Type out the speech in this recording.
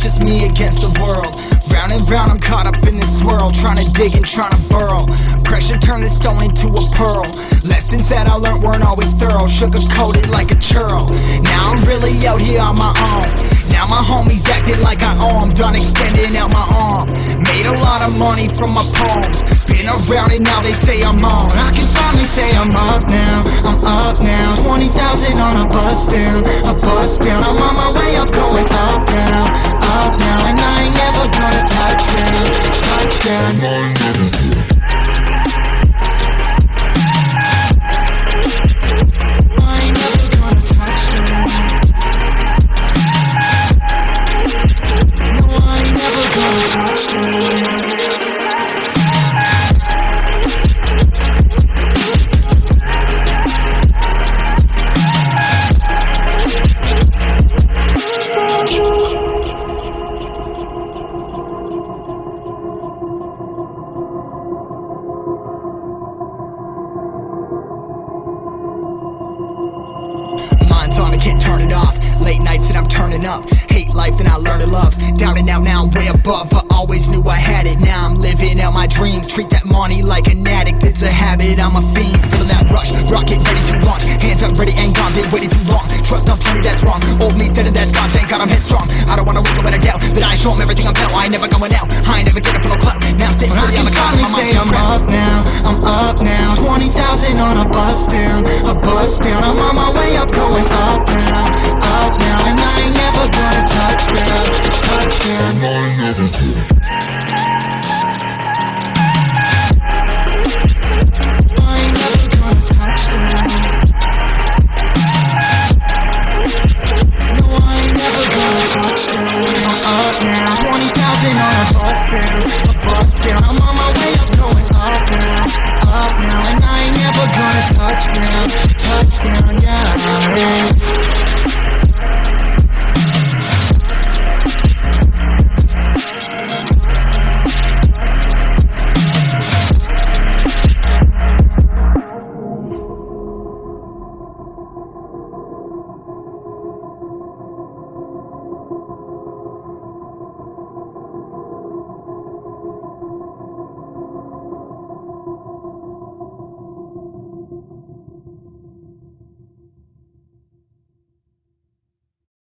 just me against the world. Round and round, I'm caught up in this swirl, trying to dig and trying to burrow. Pressure turned this stone into a pearl. Lessons that I learned weren't always thorough, sugar coated like a churl. Now I'm really out here on my own. Now my homies acting like I owe 'em, done extending out my arm. Made a lot of money from my poems. Around it, now they say I'm on. I can finally say I'm up now, I'm up now. 20,000 on a bus down, a bus down. I'm on my way up, going up now, up now. And I ain't never gonna touch down, touch down. I ain't turn it off. Late nights and I'm turning up. Hate life, then I learn to love. Down and out, now I'm way above. I always knew I had it, now I'm living out my dreams. Treat that money like an addict, it's a habit, I'm a fiend. Feeling that rush, rocket ready to launch. Hands up, ready and gone, been waiting too long. Trust on plenty, that's wrong. Old me's dead and that's gone, thank God I'm headstrong. I don't wanna wake up with a doubt that I show 'em everything I'm about. I ain't never going out, I ain't never getting for no clout. Now I'm sitting pretty on the cloud, my say I'm up now, I'm up now. 20,000 on a bus down, a bus down. I'm on my way up, going up No,